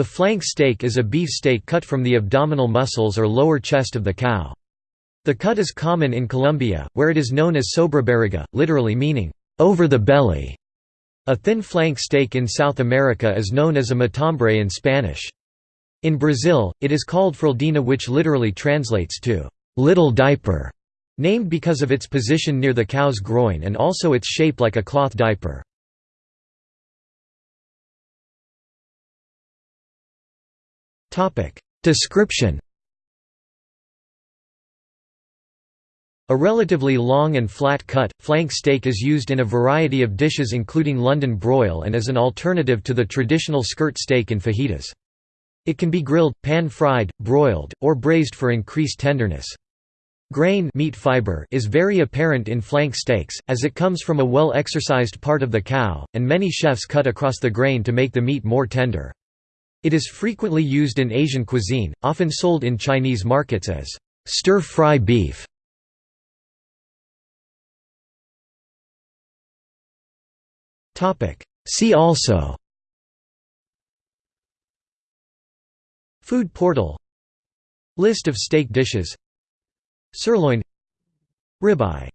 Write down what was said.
The flank steak is a beef steak cut from the abdominal muscles or lower chest of the cow. The cut is common in Colombia, where it is known as sobrebarriga, literally meaning, over the belly. A thin flank steak in South America is known as a matambre in Spanish. In Brazil, it is called fraldinha which literally translates to, little diaper, named because of its position near the cow's groin and also its shape like a cloth diaper. Description A relatively long and flat cut, flank steak is used in a variety of dishes including London broil and as an alternative to the traditional skirt steak in fajitas. It can be grilled, pan-fried, broiled, or braised for increased tenderness. Grain meat fiber is very apparent in flank steaks, as it comes from a well-exercised part of the cow, and many chefs cut across the grain to make the meat more tender. It is frequently used in Asian cuisine, often sold in Chinese markets as stir-fry beef. See also Food portal List of steak dishes Sirloin Ribeye